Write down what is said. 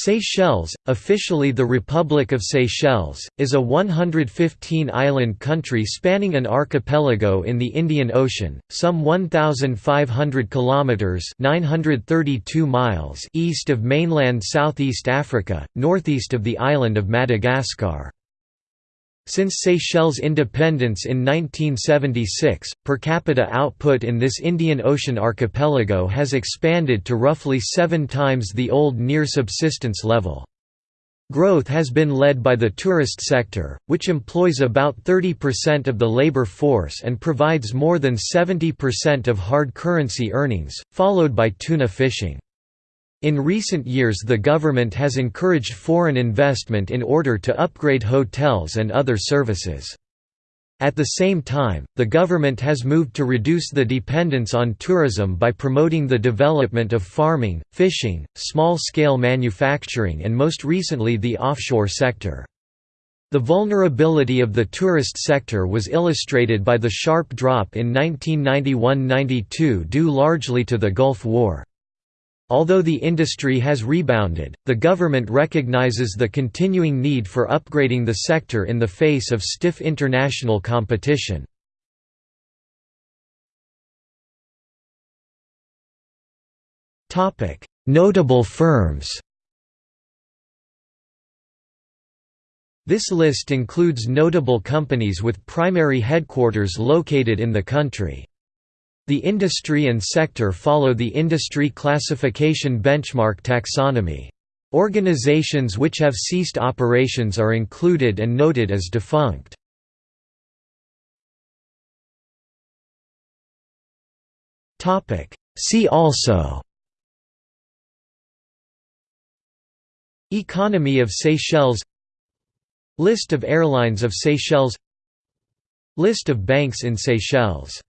Seychelles, officially the Republic of Seychelles, is a 115-island country spanning an archipelago in the Indian Ocean, some 1,500 kilometers (932 miles) east of mainland Southeast Africa, northeast of the island of Madagascar. Since Seychelles' independence in 1976, per capita output in this Indian Ocean archipelago has expanded to roughly seven times the old near subsistence level. Growth has been led by the tourist sector, which employs about 30% of the labor force and provides more than 70% of hard currency earnings, followed by tuna fishing. In recent years the government has encouraged foreign investment in order to upgrade hotels and other services. At the same time, the government has moved to reduce the dependence on tourism by promoting the development of farming, fishing, small-scale manufacturing and most recently the offshore sector. The vulnerability of the tourist sector was illustrated by the sharp drop in 1991–92 due largely to the Gulf War. Although the industry has rebounded, the government recognizes the continuing need for upgrading the sector in the face of stiff international competition. Notable firms This list includes notable companies with primary headquarters located in the country. The industry and sector follow the industry classification benchmark taxonomy. Organizations which have ceased operations are included and noted as defunct. See also Economy of Seychelles List of airlines of Seychelles List of banks in Seychelles